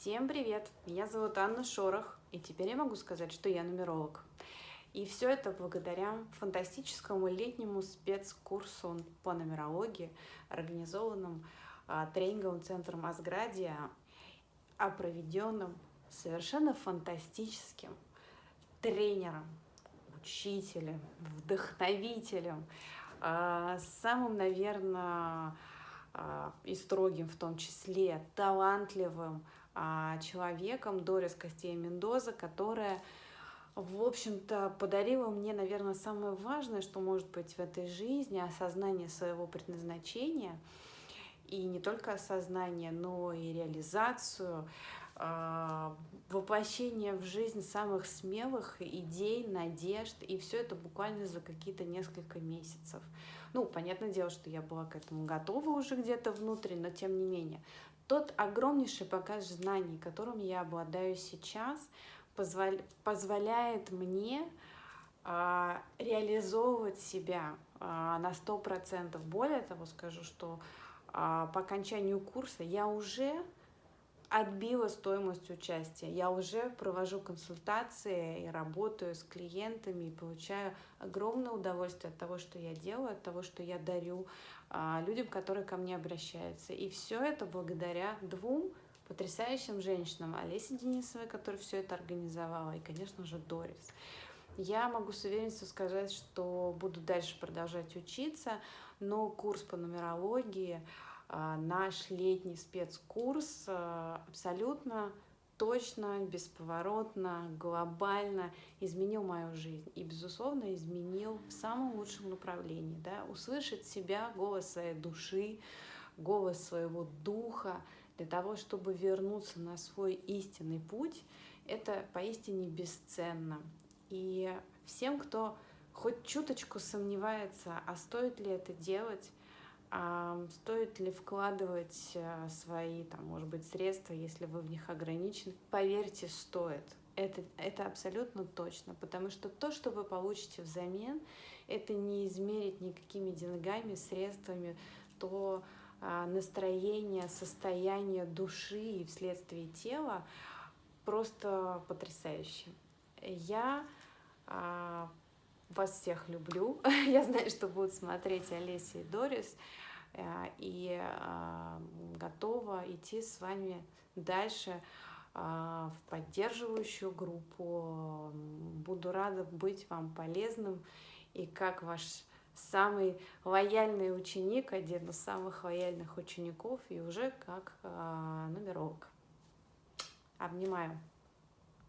Всем привет! Меня зовут Анна Шорох, и теперь я могу сказать, что я нумеролог. И все это благодаря фантастическому летнему спецкурсу по нумерологии, организованному а, тренинговым центром Асградия, а проведенным совершенно фантастическим тренером, учителем, вдохновителем, а, самым, наверное, а, и строгим в том числе, талантливым человеком Дорис Костей Мендоза, которая, в общем-то, подарила мне, наверное, самое важное, что может быть в этой жизни, осознание своего предназначения, и не только осознание, но и реализацию, а, воплощение в жизнь самых смелых идей, надежд, и все это буквально за какие-то несколько месяцев. Ну, понятное дело, что я была к этому готова уже где-то внутри, но тем не менее. Тот огромнейший багаж знаний, которым я обладаю сейчас, позвол... позволяет мне а, реализовывать себя а, на сто процентов. Более того, скажу, что а, по окончанию курса я уже отбила стоимость участия. Я уже провожу консультации и работаю с клиентами и получаю огромное удовольствие от того, что я делаю, от того, что я дарю а, людям, которые ко мне обращаются. И все это благодаря двум потрясающим женщинам. Олесе Денисовой, которая все это организовала, и, конечно же, Дорис. Я могу с уверенностью сказать, что буду дальше продолжать учиться, но курс по нумерологии – наш летний спецкурс а, абсолютно точно, бесповоротно, глобально изменил мою жизнь. И, безусловно, изменил в самом лучшем направлении. Да? Услышать себя, голос своей души, голос своего духа, для того, чтобы вернуться на свой истинный путь, это поистине бесценно. И всем, кто хоть чуточку сомневается, а стоит ли это делать, а стоит ли вкладывать э, свои, там, может быть, средства, если вы в них ограничены? Поверьте, стоит. Это, это абсолютно точно, потому что то, что вы получите взамен, это не измерить никакими деньгами, средствами, то а, настроение, состояние души и вследствие тела просто потрясающе. Я а, вас всех люблю. Я знаю, что будут смотреть Олеся и Дорис. Э, и а, готова идти с вами дальше а, в поддерживающую группу. Буду рада быть вам полезным. И как ваш самый лояльный ученик, один из самых лояльных учеников, и уже как а, нумеролог. Обнимаю.